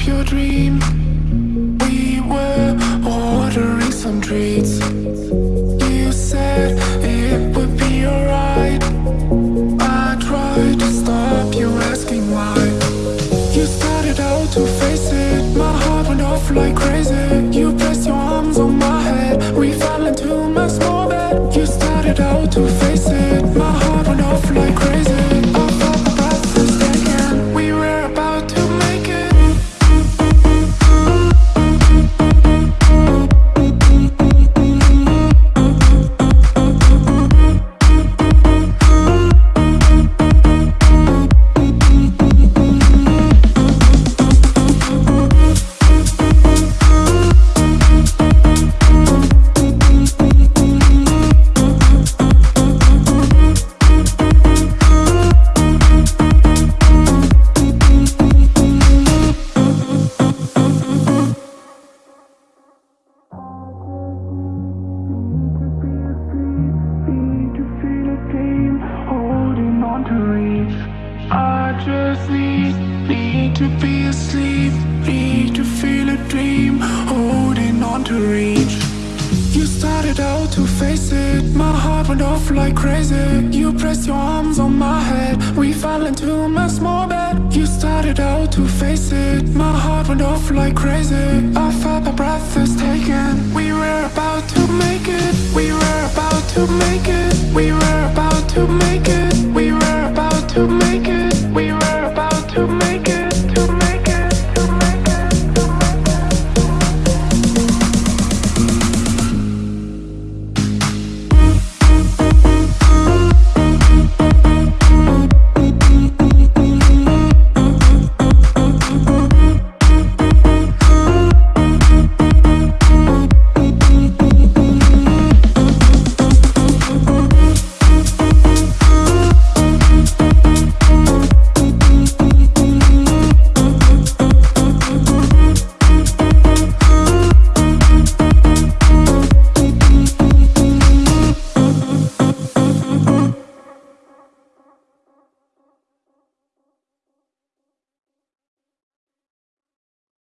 up your dream. We were ordering some treats. You said it would be alright. I tried to stop you asking why. You started out to face it. My heart went off like I just need, need to be asleep. Need to feel a dream, holding on to reach. You started out to face it, my heart went off like crazy. You pressed your arms on my head, we fell into my small bed. You started out to face it, my heart went off like crazy. I felt my breath was taken.